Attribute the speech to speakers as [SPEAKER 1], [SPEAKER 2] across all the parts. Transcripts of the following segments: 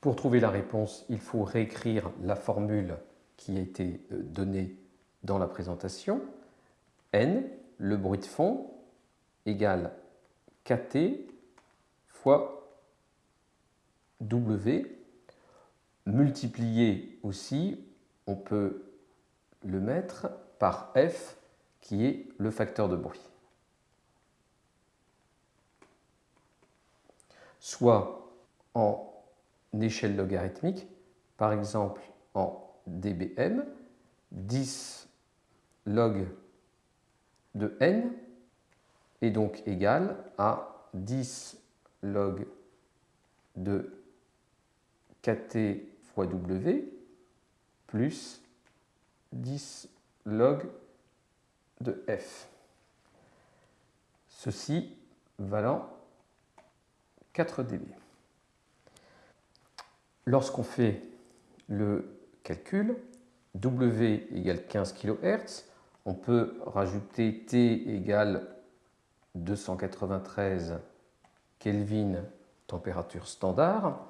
[SPEAKER 1] Pour trouver la réponse, il faut réécrire la formule qui a été euh, donnée dans la présentation. N, le bruit de fond, égale KT fois W, multiplié aussi, on peut le mettre par F, qui est le facteur de bruit. Soit en échelle logarithmique, par exemple en dBm, 10 log de n est donc égal à 10 log de kt fois w plus 10 log de f. Ceci valant 4 dB. Lorsqu'on fait le calcul, W égale 15 kHz, on peut rajouter T égale 293 Kelvin température standard.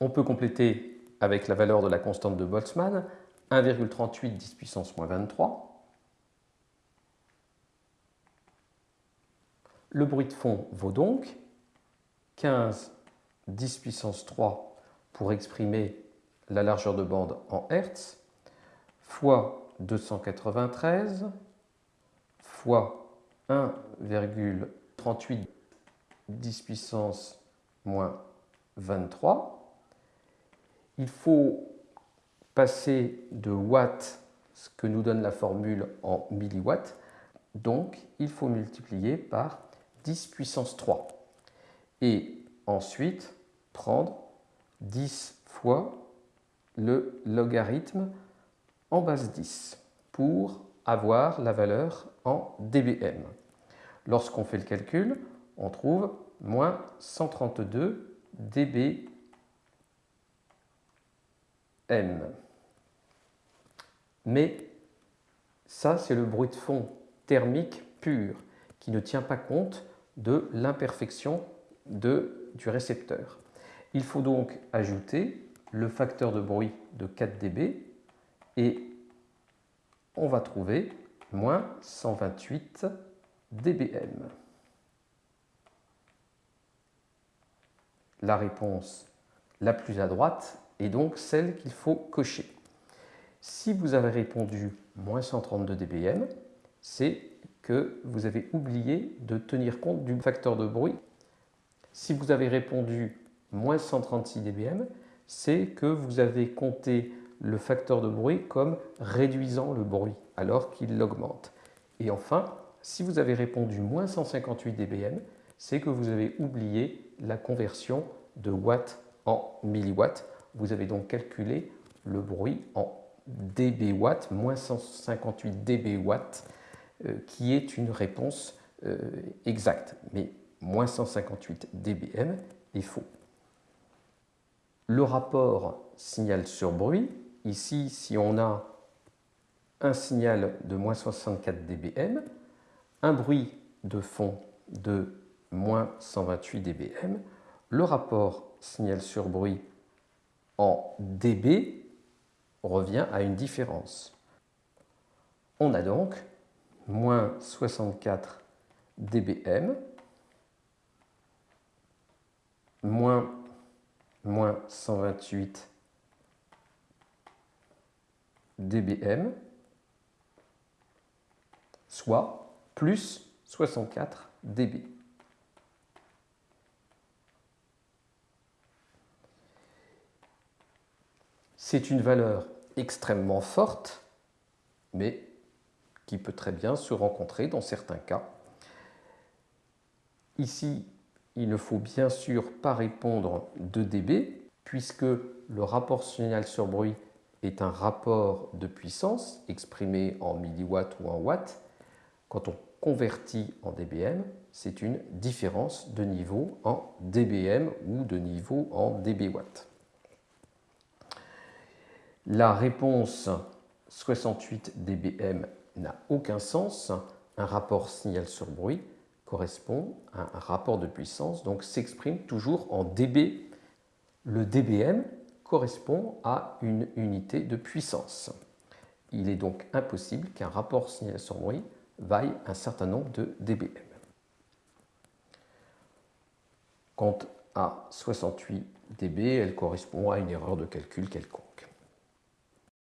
[SPEAKER 1] On peut compléter avec la valeur de la constante de Boltzmann 1,38 10 puissance moins 23. Le bruit de fond vaut donc 15 10 puissance 3 pour exprimer la largeur de bande en Hertz fois 293 fois 1,38 10 puissance moins 23. Il faut passer de watts, ce que nous donne la formule, en milliwatts. Donc, il faut multiplier par 10 puissance 3. Et ensuite, prendre 10 fois le logarithme en base 10 pour avoir la valeur en dBm. Lorsqu'on fait le calcul, on trouve moins 132 dBm. Mais ça, c'est le bruit de fond thermique pur qui ne tient pas compte de l'imperfection du récepteur. Il faut donc ajouter le facteur de bruit de 4 dB et on va trouver moins 128 dBm. La réponse la plus à droite est donc celle qu'il faut cocher. Si vous avez répondu moins 132 dBm, c'est que vous avez oublié de tenir compte du facteur de bruit. Si vous avez répondu moins 136 dBm, c'est que vous avez compté le facteur de bruit comme réduisant le bruit alors qu'il l'augmente. Et enfin, si vous avez répondu moins 158 dBm, c'est que vous avez oublié la conversion de watts en milliwatts. Vous avez donc calculé le bruit en dB watts, moins 158 dB watts, euh, qui est une réponse euh, exacte. Moins 158 dBm est faux. Le rapport signal sur bruit, ici, si on a un signal de moins 64 dBm, un bruit de fond de moins 128 dBm, le rapport signal sur bruit en dB revient à une différence. On a donc moins 64 dBm moins, moins 128 dBm soit plus 64 dB. C'est une valeur extrêmement forte, mais qui peut très bien se rencontrer dans certains cas. Ici, il ne faut bien sûr pas répondre de dB, puisque le rapport signal sur bruit est un rapport de puissance exprimé en milliwatts ou en watts, quand on convertit en dBm, c'est une différence de niveau en dBm ou de niveau en dBwatt. La réponse 68 dBm n'a aucun sens. Un rapport signal sur bruit correspond à un rapport de puissance, donc s'exprime toujours en dB. Le dBm correspond à une unité de puissance. Il est donc impossible qu'un rapport signal-son-bruit vaille un certain nombre de dBm. Quant à 68 dB, elle correspond à une erreur de calcul quelconque.